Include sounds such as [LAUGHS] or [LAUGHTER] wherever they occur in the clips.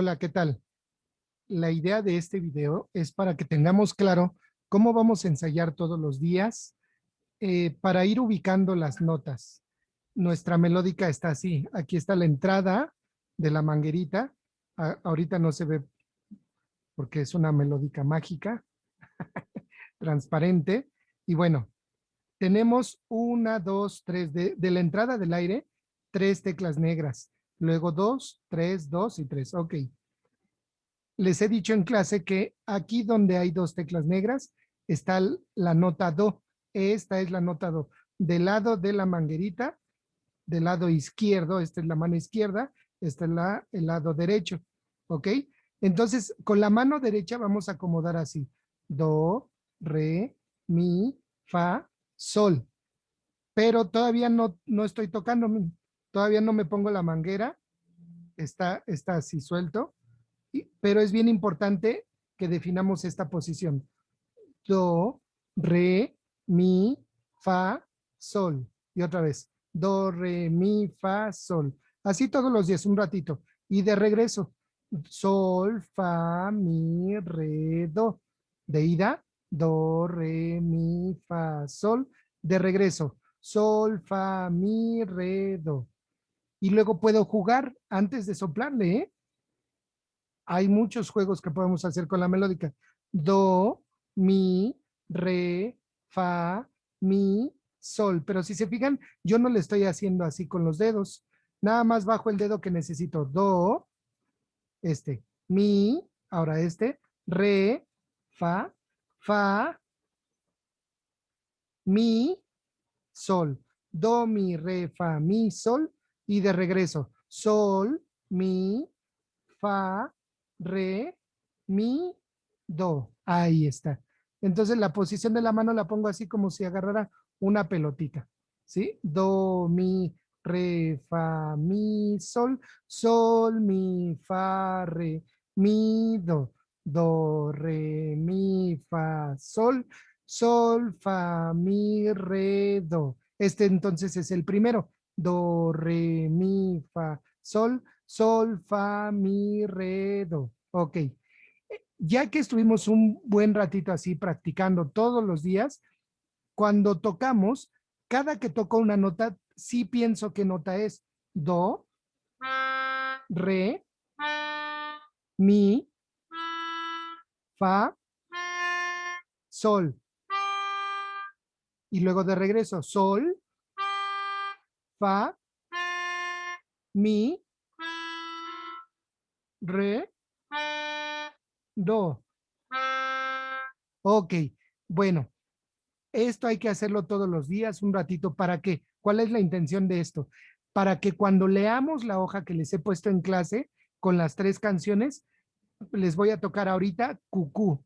Hola, ¿qué tal? La idea de este video es para que tengamos claro cómo vamos a ensayar todos los días eh, para ir ubicando las notas. Nuestra melódica está así. Aquí está la entrada de la manguerita. ahorita no se ve porque es una melódica mágica, [LAUGHS] transparente. Y bueno, tenemos una, dos, tres, de, de la entrada del aire, tres teclas negras luego dos, tres, dos y tres. Ok. Les he dicho en clase que aquí donde hay dos teclas negras está la nota do. Esta es la nota do. Del lado de la manguerita, del lado izquierdo, esta es la mano izquierda, esta es la, el lado derecho. ¿Ok? Entonces, con la mano derecha vamos a acomodar así. Do, re, mi, fa, sol. Pero todavía no, no estoy tocando. Todavía no me pongo la manguera, está, está así suelto, pero es bien importante que definamos esta posición. Do, re, mi, fa, sol. Y otra vez, do, re, mi, fa, sol. Así todos los días, un ratito. Y de regreso, sol, fa, mi, re, do. De ida, do, re, mi, fa, sol. De regreso, sol, fa, mi, re, do y luego puedo jugar antes de soplarle. ¿eh? Hay muchos juegos que podemos hacer con la melódica. Do, mi, re, fa, mi, sol. Pero si se fijan, yo no le estoy haciendo así con los dedos. Nada más bajo el dedo que necesito. Do, este, mi, ahora este, re, fa, fa, mi, sol. Do, mi, re, fa, mi, sol y de regreso. Sol, mi, fa, re, mi, do. Ahí está. Entonces la posición de la mano la pongo así como si agarrara una pelotita. ¿Sí? Do, mi, re, fa, mi, sol, sol, mi, fa, re, mi, do, do, re, mi, fa, sol, sol, fa, mi, re, do. Este entonces es el primero do, re, mi, fa, sol, sol, fa, mi, re, do. Ok. Ya que estuvimos un buen ratito así practicando todos los días, cuando tocamos, cada que toco una nota, sí pienso qué nota es. Do, re, mi, fa, sol. Y luego de regreso, sol, fa, mi, re, do. Ok, bueno, esto hay que hacerlo todos los días, un ratito, ¿para qué? ¿Cuál es la intención de esto? Para que cuando leamos la hoja que les he puesto en clase con las tres canciones, les voy a tocar ahorita cucú.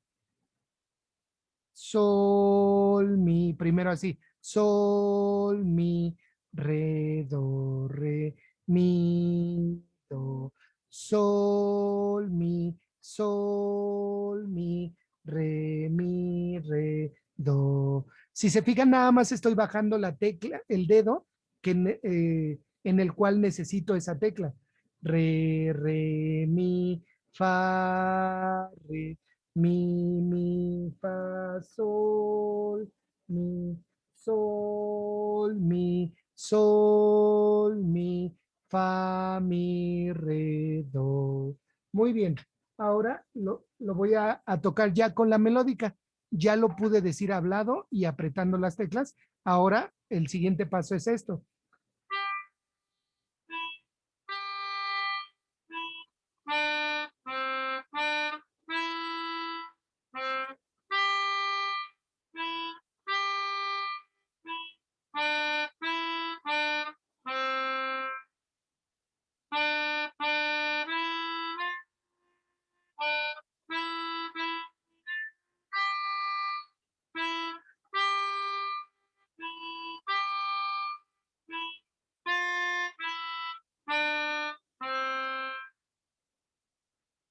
Sol, mi, primero así, sol, mi, re, do, re, mi, do, sol, mi, sol, mi, re, mi, re, do. Si se fijan, nada más estoy bajando la tecla, el dedo, que, eh, en el cual necesito esa tecla. Re, re, mi, fa, re, mi, mi, fa, sol, sol, mi, fa, mi, re, do. Muy bien. Ahora lo, voy a, a tocar ya con la melódica. Ya lo pude decir hablado y apretando las teclas. Ahora el siguiente paso es esto.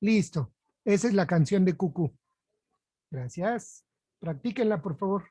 Listo. Esa es la canción de Cucú. Gracias. Practíquenla, por favor.